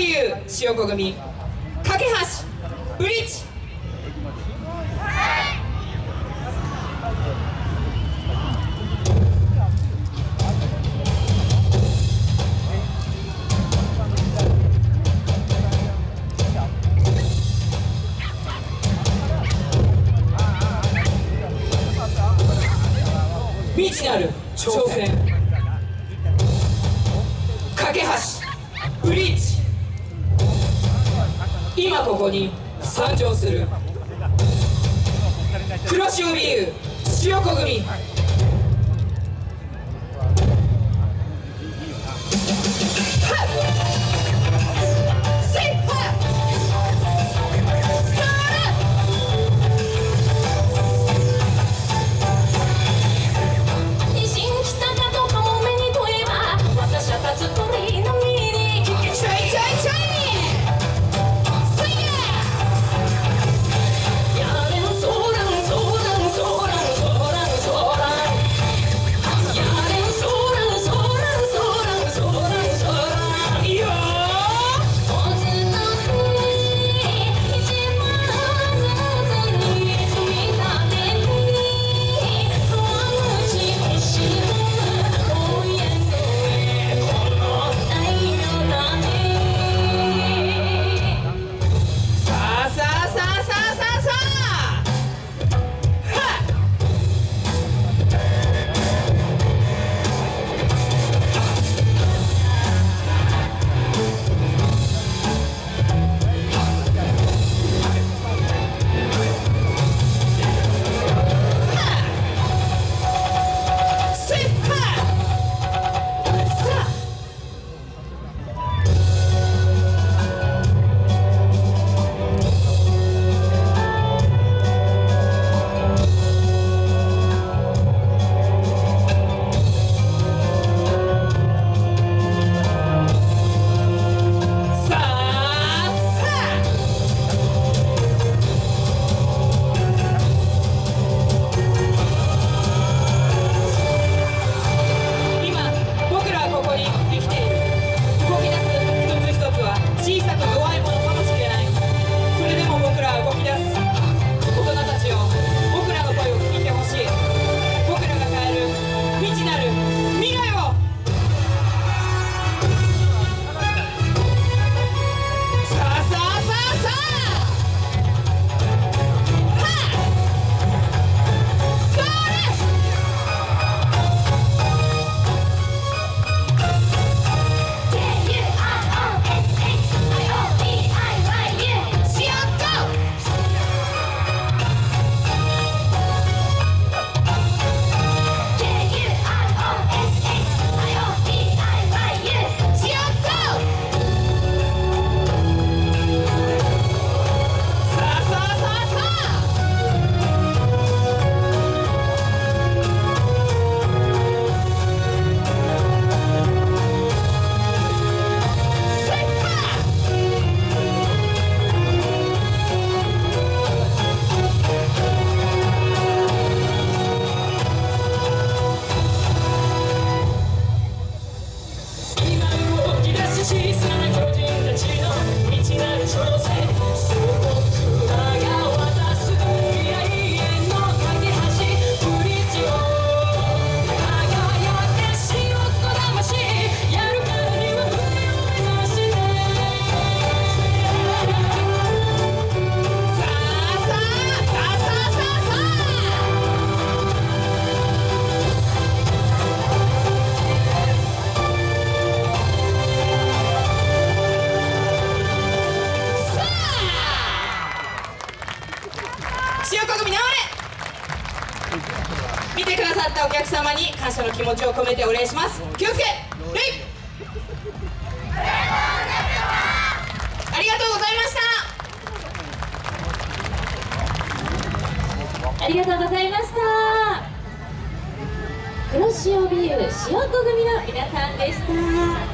優塩子組架橋ブリッジ。未知なる挑戦。架け橋ブリッジ。今ここに参上する。黒潮美優塩子組。だったお客様に感謝の気持ちを込めてお礼します。気をつけ！礼ありがとうございました。ありがとうございました。黒潮ビール塩子組の皆さんでした。